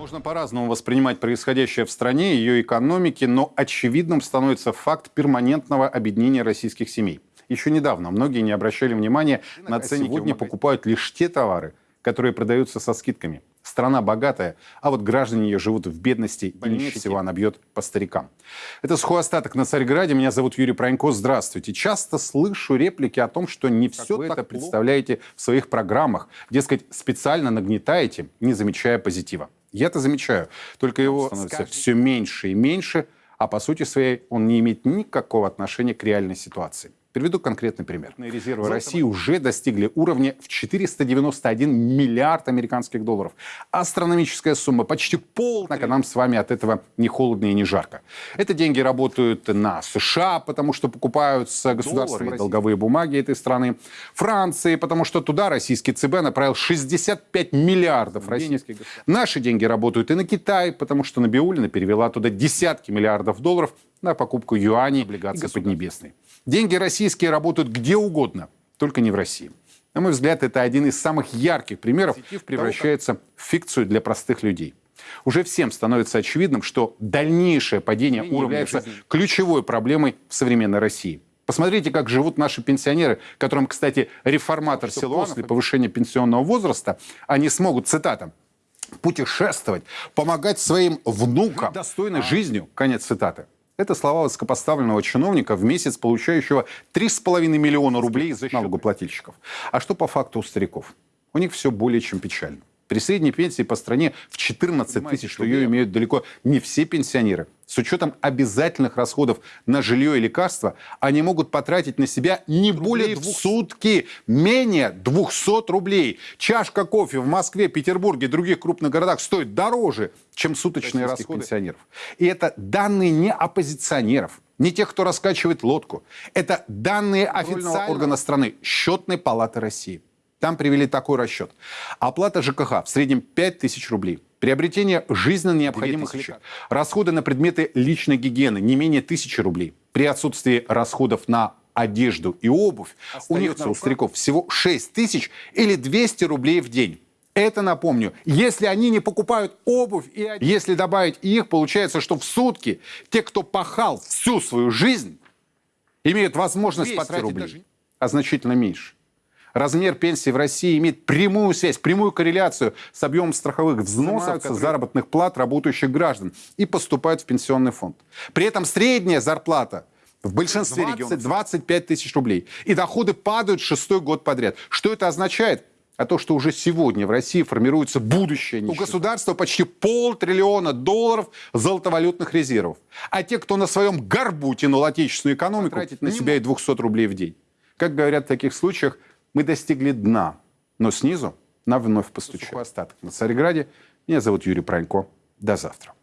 Можно по-разному воспринимать происходящее в стране, ее экономике, но очевидным становится факт перманентного объединения российских семей. Еще недавно многие не обращали внимания на ценники. Сегодня покупают лишь те товары, которые продаются со скидками. Страна богатая, а вот граждане ее живут в бедности и меньше всего она бьет по старикам. Это «Сухой остаток» на Царьграде. Меня зовут Юрий Пронько. Здравствуйте. Часто слышу реплики о том, что не все вы это представляете в своих программах. Дескать, специально нагнетаете, не замечая позитива. Я-то замечаю, только его становится все меньше и меньше, а по сути своей он не имеет никакого отношения к реальной ситуации. Приведу конкретный пример. Резервы России уже достигли уровня в 491 миллиард американских долларов. Астрономическая сумма, почти пол. Однако нам с вами от этого не холодно и не жарко. Это деньги работают на США, потому что покупаются государственные долговые бумаги этой страны. Франции, потому что туда российский ЦБ направил 65 миллиардов российских. Наши деньги работают и на Китай, потому что Набиулина перевела туда десятки миллиардов долларов на покупку юаней, облигаций Поднебесной. Деньги российские работают где угодно, только не в России. На мой взгляд, это один из самых ярких примеров превращается в фикцию для простых людей. Уже всем становится очевидным, что дальнейшее падение уровня является ключевой проблемой в современной России. Посмотрите, как живут наши пенсионеры, которым, кстати, реформатор Силуанов после повышения пенсионного возраста, они смогут, цитата, путешествовать, помогать своим внукам достойной жизнью, конец цитаты. Это слова высокопоставленного чиновника в месяц, получающего 3,5 миллиона рублей за налогоплательщиков. А что по факту у стариков? У них все более чем печально. При средней пенсии по стране в 14 тысяч, что ее имеют далеко не все пенсионеры. С учетом обязательных расходов на жилье и лекарства, они могут потратить на себя не более в сутки, менее 200 рублей. Чашка кофе в Москве, Петербурге и других крупных городах стоит дороже, чем суточные расходы пенсионеров. И это данные не оппозиционеров, не тех, кто раскачивает лодку. Это данные официального органа страны, Счетной палаты России. Там привели такой расчет. Оплата ЖКХ в среднем 5000 рублей. Приобретение жизненно необходимых лекарств. Расходы на предметы личной гигиены не менее 1000 рублей. При отсутствии расходов на одежду и обувь Остается у них, у стариков, всего 6 тысяч или 200 рублей в день. Это, напомню, если они не покупают обувь и одежду. Если добавить их, получается, что в сутки те, кто пахал всю свою жизнь, имеют возможность потратить рублей, даже... а значительно меньше. Размер пенсии в России имеет прямую связь, прямую корреляцию с объемом страховых взносов, которые... заработных плат работающих граждан и поступают в пенсионный фонд. При этом средняя зарплата в большинстве 20, регионов 25 тысяч рублей. И доходы падают шестой год подряд. Что это означает? А то, что уже сегодня в России формируется будущее нищета. У государства почти полтриллиона долларов золотовалютных резервов. А те, кто на своем горбу тянул отечественную экономику, тратить на себя и 200 рублей в день. Как говорят в таких случаях, мы достигли дна, но снизу нам вновь постучали. Остаток на Царьграде. Меня зовут Юрий Пронько. До завтра.